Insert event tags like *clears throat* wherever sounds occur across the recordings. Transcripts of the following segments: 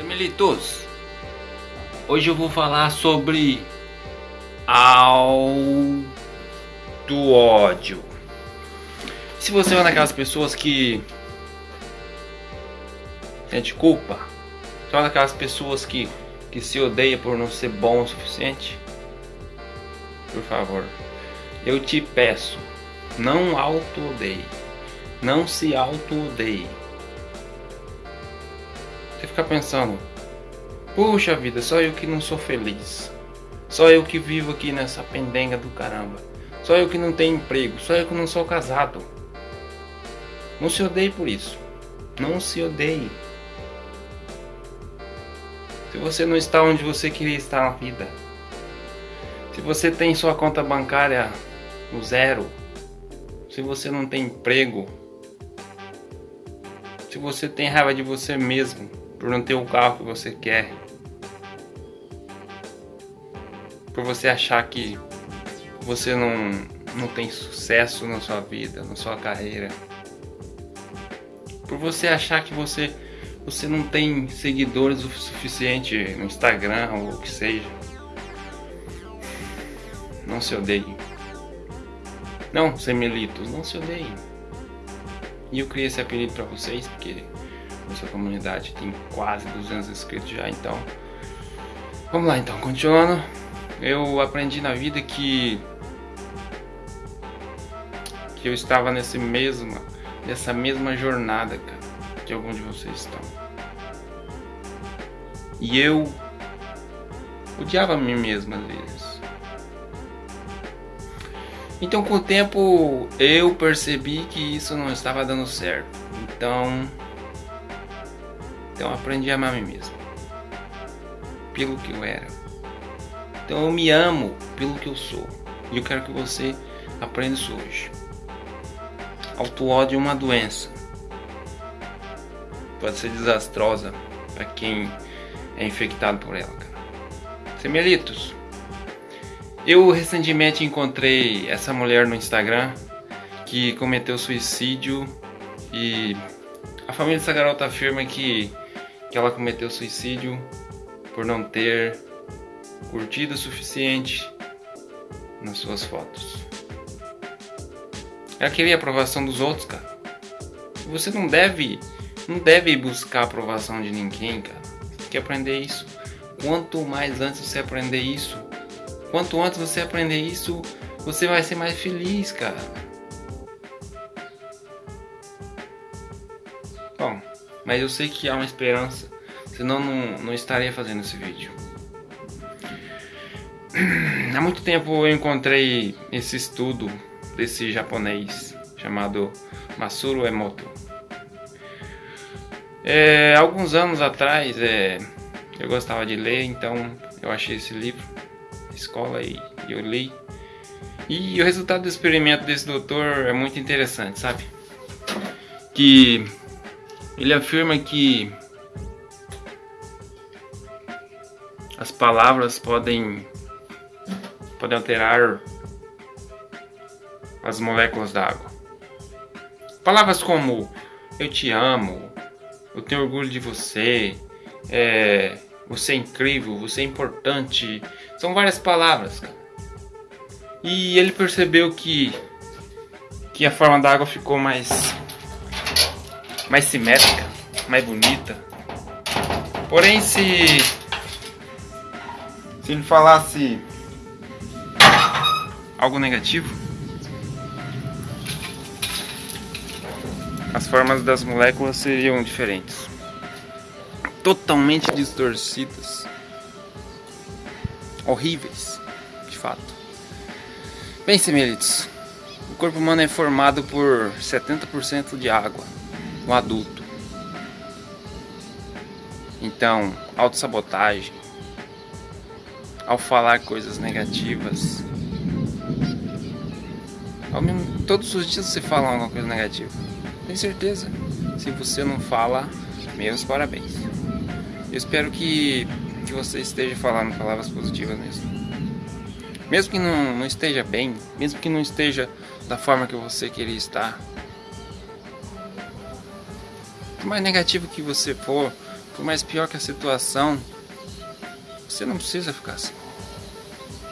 Semelitos, hoje eu vou falar sobre auto ódio. Se você é daquelas pessoas que sente culpa, se é daquelas pessoas que, que se odeia por não ser bom o suficiente, por favor, eu te peço, não auto-odeie, não se auto-odeie você fica pensando, puxa vida, só eu que não sou feliz. Só eu que vivo aqui nessa pendenga do caramba. Só eu que não tenho emprego. Só eu que não sou casado. Não se odeie por isso. Não se odeie. Se você não está onde você queria estar na vida. Se você tem sua conta bancária no zero. Se você não tem emprego. Se você tem raiva de você mesmo por não ter o carro que você quer, por você achar que você não, não tem sucesso na sua vida, na sua carreira, por você achar que você, você não tem seguidores o suficiente no Instagram ou o que seja. Não se odeie. Não, semelitos, não se odeiem. E eu criei esse apelido para vocês porque nossa comunidade tem quase 200 inscritos já, então... Vamos lá então, continuando. Eu aprendi na vida que... Que eu estava nesse mesma, nessa mesma jornada, cara, que alguns de vocês estão. E eu odiava a mim mesmo às vezes. Então com o tempo eu percebi que isso não estava dando certo. Então então aprendi a amar a mim mesmo. Pelo que eu era. Então eu me amo pelo que eu sou. E eu quero que você aprenda isso hoje. Auto-ódio é uma doença. Pode ser desastrosa para quem é infectado por ela, cara. Semelitos. Eu recentemente encontrei essa mulher no Instagram que cometeu suicídio e a família dessa garota afirma que que ela cometeu suicídio por não ter curtido o suficiente nas suas fotos. Ela queria a aprovação dos outros, cara. Você não deve, não deve buscar a aprovação de ninguém, cara. Você tem que aprender isso. Quanto mais antes você aprender isso, quanto antes você aprender isso, você vai ser mais feliz, cara. Bom, mas eu sei que há uma esperança, senão não, não estaria fazendo esse vídeo. *clears throat* Há muito tempo eu encontrei esse estudo desse japonês chamado Masuro Emoto. É, alguns anos atrás é, eu gostava de ler, então eu achei esse livro escola e eu li. E o resultado do experimento desse doutor é muito interessante, sabe? Que ele afirma que as palavras podem, podem alterar as moléculas da água. Palavras como eu te amo, eu tenho orgulho de você, é, você é incrível, você é importante, são várias palavras. E ele percebeu que, que a forma da água ficou mais mais simétrica, mais bonita. Porém, se, se ele falasse algo negativo, as formas das moléculas seriam diferentes, totalmente distorcidas, horríveis, de fato. Bem, semelitos, o corpo humano é formado por 70% de água um adulto. Então, autossabotagem, ao falar coisas negativas, mesmo, todos os dias você fala alguma coisa negativa. Tem certeza. Se você não fala, meus parabéns. Eu espero que, que você esteja falando palavras positivas mesmo. Mesmo que não, não esteja bem, mesmo que não esteja da forma que você queria estar, por mais negativo que você for, Por mais pior que a situação, você não precisa ficar assim.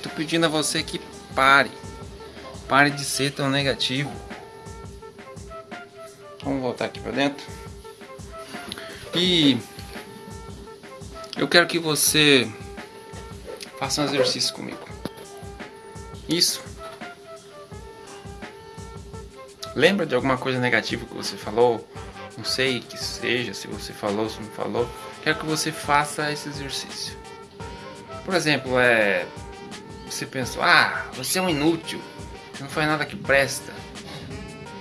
Tô pedindo a você que pare. Pare de ser tão negativo. Vamos voltar aqui para dentro. E eu quero que você faça um exercício comigo. Isso. Lembra de alguma coisa negativa que você falou? Não sei que seja, se você falou, se não falou. Quero que você faça esse exercício. Por exemplo, é. Você pensou, ah, você é um inútil. Não faz nada que presta.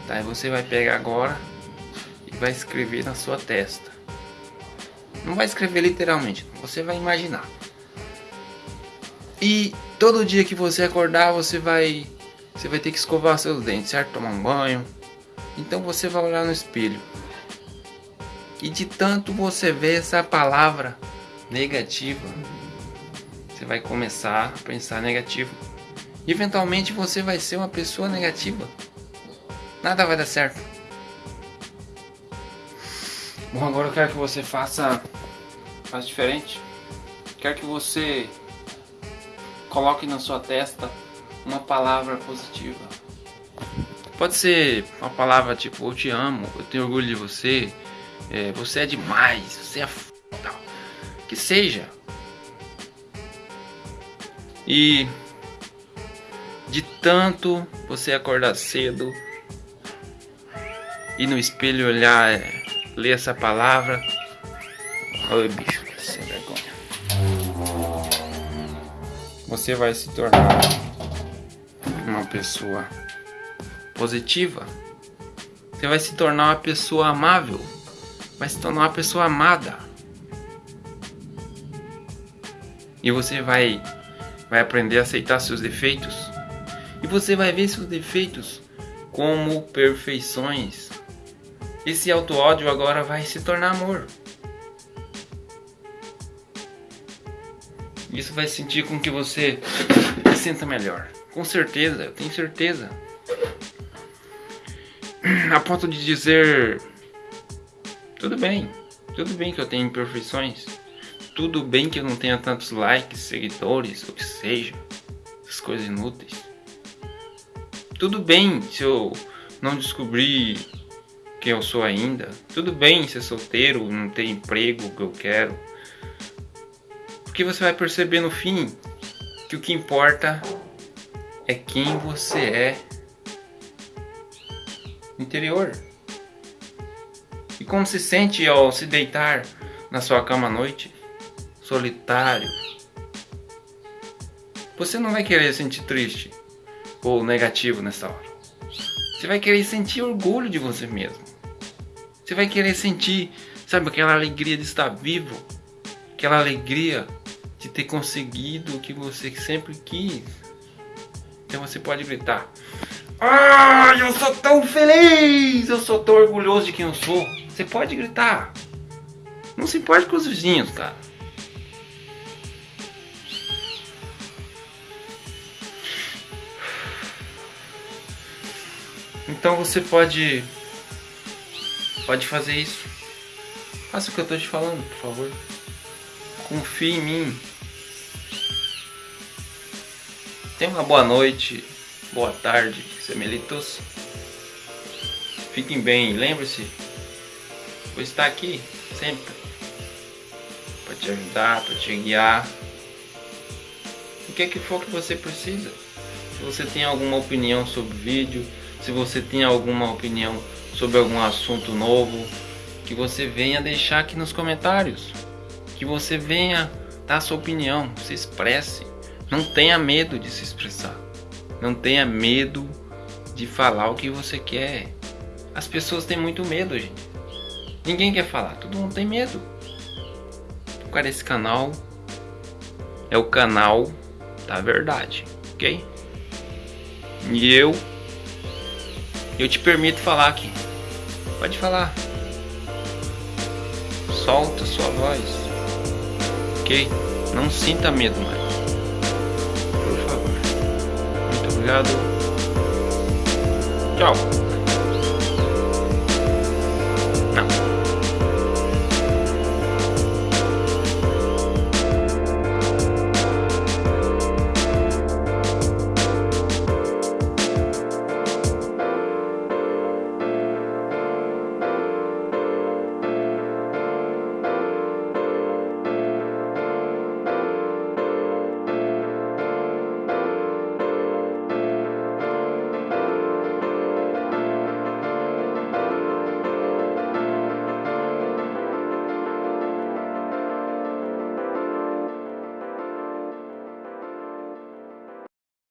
Tá, e você vai pegar agora e vai escrever na sua testa. Não vai escrever literalmente, você vai imaginar. E todo dia que você acordar, você vai você vai ter que escovar seus dentes, certo? Tomar um banho. Então você vai olhar no espelho. E de tanto você ver essa palavra negativa, você vai começar a pensar negativo. Eventualmente você vai ser uma pessoa negativa. Nada vai dar certo. Bom, agora eu quero que você faça, faça diferente. Quero que você coloque na sua testa uma palavra positiva. Pode ser uma palavra tipo eu te amo, eu tenho orgulho de você, é, você é demais, você é f... que seja. E de tanto você acordar cedo e no espelho olhar, é, ler essa palavra. Oi, bicho, sem vergonha. Você vai se tornar uma pessoa positiva. Você vai se tornar uma pessoa amável. Vai se tornar uma pessoa amada. E você vai vai aprender a aceitar seus defeitos. E você vai ver seus defeitos como perfeições. Esse auto-ódio agora vai se tornar amor. Isso vai sentir com que você se sinta melhor. Com certeza, eu tenho certeza. A ponto de dizer: tudo bem, tudo bem que eu tenho imperfeições. Tudo bem que eu não tenha tantos likes, seguidores, o que seja. Essas coisas inúteis. Tudo bem se eu não descobrir quem eu sou ainda. Tudo bem ser solteiro, não ter emprego que eu quero. Porque você vai perceber no fim que o que importa é quem você é interior. Como se sente ao se deitar na sua cama à noite, solitário. Você não vai querer sentir triste ou negativo nessa hora. Você vai querer sentir orgulho de você mesmo. Você vai querer sentir, sabe, aquela alegria de estar vivo, aquela alegria de ter conseguido o que você sempre quis. Então você pode gritar: Ah, eu sou tão feliz! Eu sou tão orgulhoso de quem eu sou. Você pode gritar. Não se importe com os vizinhos, cara. Então você pode pode fazer isso. Faça o que eu estou te falando, por favor. Confie em mim. Tenha uma boa noite, boa tarde, semelitos. Fiquem bem, lembre-se, vou estar aqui sempre para te ajudar, para te guiar. O que é que for que você precisa. Se você tem alguma opinião sobre o vídeo, se você tem alguma opinião sobre algum assunto novo, que você venha deixar aqui nos comentários. Que você venha dar sua opinião, se expresse. Não tenha medo de se expressar. Não tenha medo de falar o que você quer. As pessoas têm muito medo, gente. Ninguém quer falar, todo mundo tem medo. Cara, esse canal é o canal da verdade, ok? E eu, eu te permito falar aqui. Pode falar. Solta sua voz, ok? Não sinta medo mais. Obrigado. Tchau.